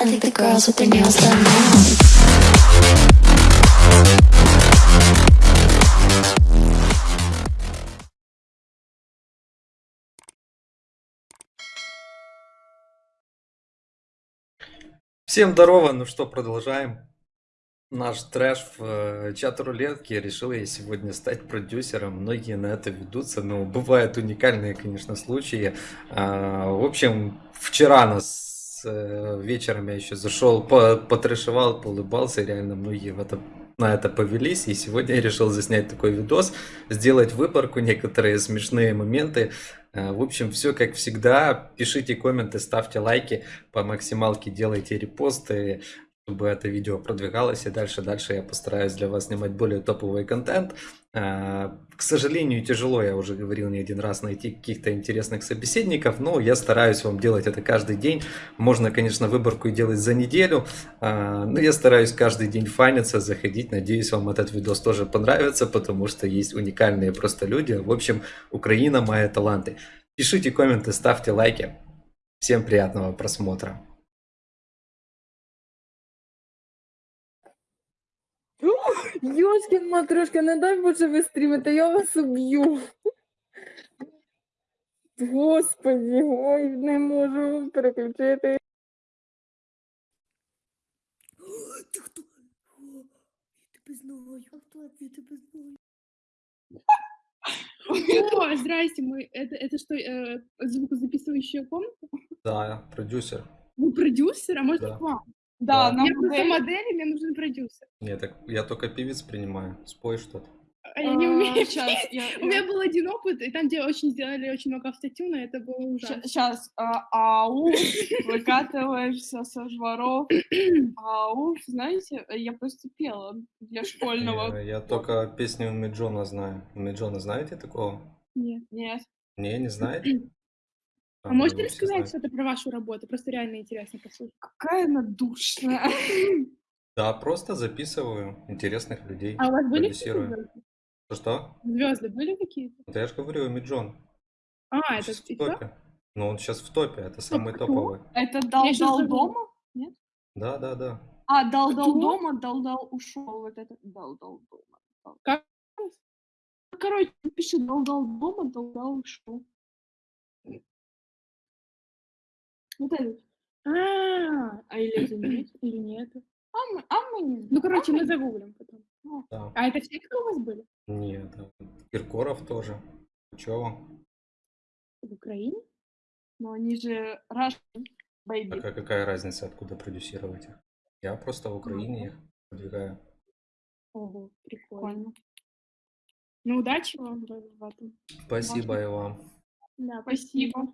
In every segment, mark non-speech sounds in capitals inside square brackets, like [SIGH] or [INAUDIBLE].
I think the girls with their nails done now. Всем здорово, ну что, продолжаем наш трэш в э, чат рулетки. Решил я сегодня стать продюсером. Многие на это ведутся, но бывают уникальные, конечно, случаи. А, в общем, вчера нас э, вечером я еще зашел, по- потрэшевал, поулыбался, и реально многие в это, на это повелись. И сегодня я решил заснять такой видос, сделать выборку, некоторые смешные моменты. Э, В общем, все как всегда. Пишите комменты, ставьте лайки по максималке, делайте репосты, чтобы это видео продвигалось. И дальше, дальше я постараюсь для вас снимать более топовый контент. Э, К сожалению, тяжело, я уже говорил не один раз, найти каких-то интересных собеседников, но я стараюсь вам делать это каждый день. Можно, конечно, выборку и делать за неделю, э, но я стараюсь каждый день фаниться, заходить. Надеюсь, вам этот видос тоже понравится, потому что есть уникальные просто люди. В общем, Украина мои таланты. Пишите комменты, ставьте лайки. Всем приятного просмотра. Йошкін матрошка, не дай Боже ви стрімите, я вас уб'ю. Господи, ой, не можу переключити. Ти хто? О, Я тебе знаю. А хто я тебе знаю? О, здрасте, мы это, это что, э, звукозаписывающая комната? Да, продюсер. Вы продюсер, а может Да. к вам? Да, Я просто модель, и мне нужен продюсер. Нет, так я только певец принимаю. Спой что-то. А я не умею. Сейчас, я, У меня был один опыт, и там, где очень сделали очень много автотюна, это было ужасно. Сейчас, ау, выкатываешься со жваров. [COUGHS] Ау, знаете, я просто пела для школьного. Я, я только песню Миджона знаю. Миджона знаете такого? Нет. Нет. Не, не знаете? [COUGHS] А ну, можете рассказать что-то про вашу работу? Просто реально интересно послушать. Какая она душная. [LAUGHS] Да, просто записываю интересных людей. А у вас были звезды? Что? Звезды были какие-то? Да я же говорю, Миджон. А, это в топе. Ну, он сейчас в топе, это самый кто? топовый. Это дал Я щас дал забыла. дома? Да, да, да. А, дал дал Кто? дома, дал дал ушел. Вот это дал дал дома. дал. Как? Короче, пиши дал дал дома, дал дал ушел. Вот это. А, а или это нет, [CLEARS THROAT] или нет? А мы, а мы не Ну, знаем. короче, А мы мы- загуглим потом. да. А это все, кто у вас были? Нет, да. Киркоров тоже. Чего? В Украине? Но они же Russian, baby. Так а какая разница, откуда продюсировать их? Я просто в Украине их продвигаю. Ого, прикольно. Ну, удачи вам в в этом. Спасибо и вам. Да, Спасибо.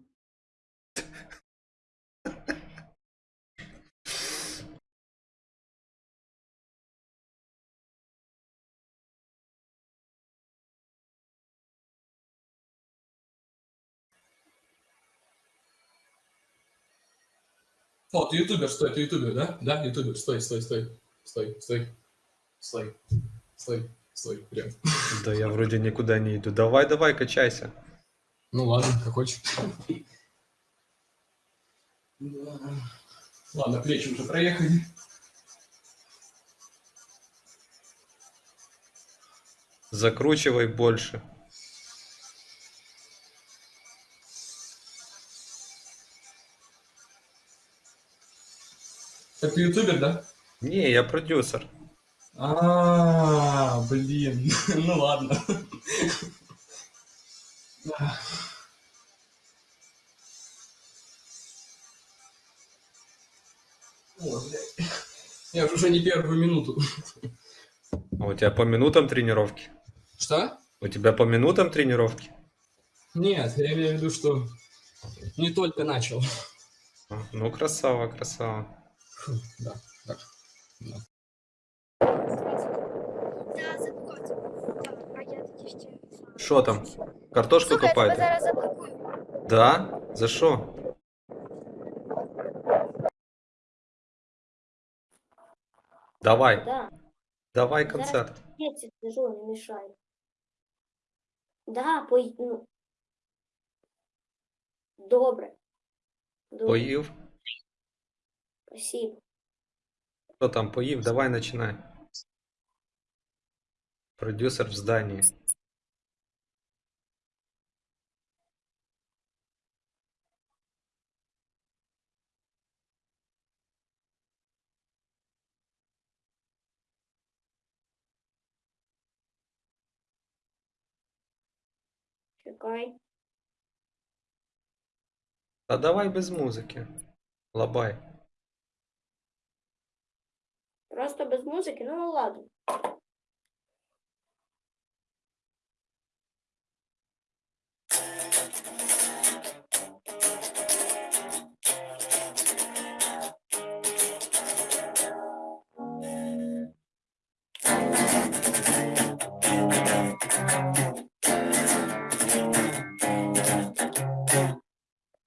О, ты ютубер, стой, ты ютубер, да? Да, ютубер, стой, стой, стой, стой, стой, стой, стой, стой, прям. Да я вроде никуда не иду. Давай, давай, качайся. Ну ладно, как хочешь. Ладно, плечи уже проехали. Закручивай больше. Ты ютубер, да? Не, я продюсер. А, блин, [LAUGHS] ну ладно. О, блядь. Я уже не первую минуту. А у тебя по минутам тренировки? Что? У тебя по минутам тренировки? Нет, я имею в виду, что не только начал. А, Ну, красава, красава. Фу, Да, так. Да. Да, заблокувати. А я тоді ще. Що там? Картошку Слухай, я тебе копаєте? зараз заблокую. Да? За що? Давай, Да. давай Зараз концерт. Я ці сижу, не мішаю. Да, пой... ну. Добре. Добре. Поїв. Спасибо. Кто там поїв? Давай начинай. Продюсер в здании. Чекай. Та давай без музики. Лабай. Просто без музики, ну ладно.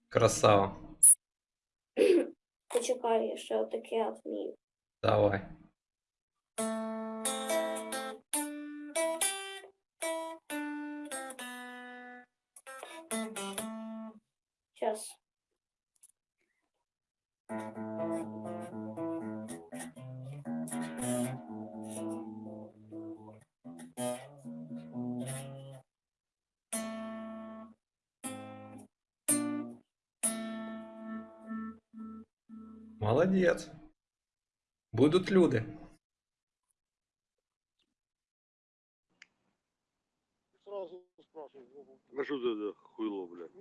Красава. Почекай, я ще отаке вмію. Давай. Сейчас. Молодец будут люди. А что это хуйло, блядь?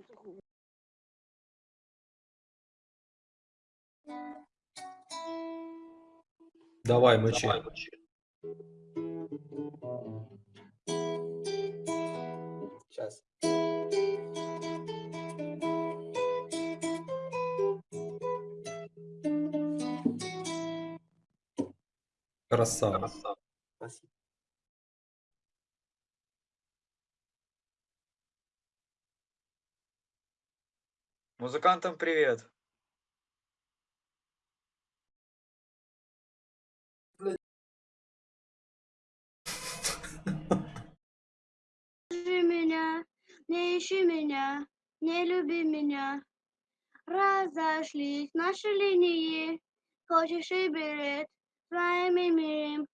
Давай, мочи. Давай, мочи. Сейчас. Красава. Спасибо. Музыкантам привет. Жди меня, не ищи меня, не люби меня. Разошлись наши линии, хочешь и билет с вами мирим.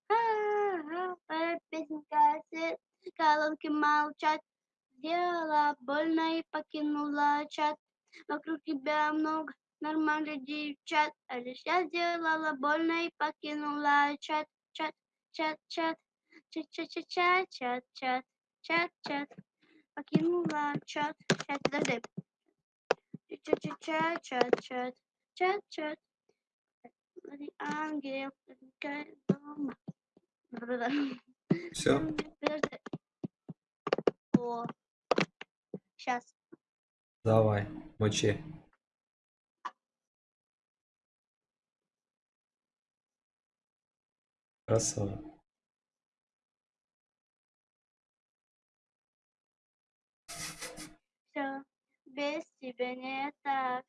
Моя песенка колонки молчат. Сделала больно и покинула чат. Вокруг тебя много нормальных девчат. А лишь я сделала больно и покинула чат. Чат, чат, чат. Чат, чат, чат, чат, чат, чат, чат, чат. Покинула чат. Сейчас, подожди. Чат, чат, чат, чат, чат, чат, чат. Смотри, Ангел, возникает дома. Все. О, сейчас. Давай, мочи. Красава. Все, без тебя не так.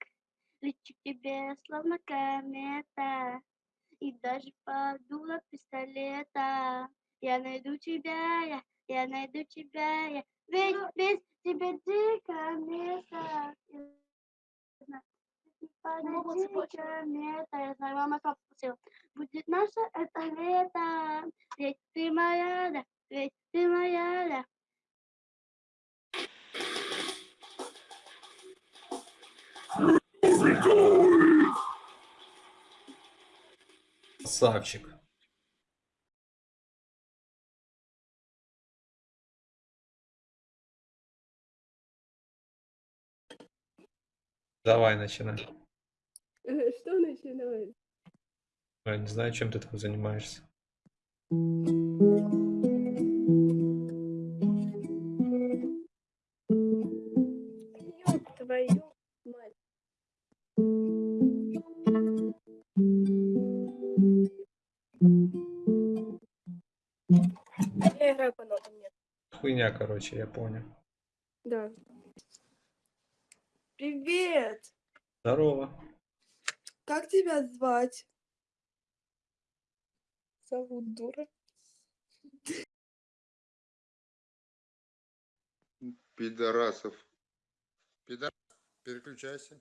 Лечу к тебе, словно комета. И даже подула пистолета. Я найду тебя, я, я найду тебя, я. Ведь без тебя дико место. Подойди комета. Я знаю, мама как попросила. Будет наше это лето. Ведь ты моя, да, ведь ты моя, да. Красавчик. Давай, начинай. Что начинать? Я не знаю, чем ты там занимаешься. Хуйня, короче, я понял. Да. Привет! Здорово. Как тебя звать? Зовут дура. Пидорасов. Пидор... Переключайся.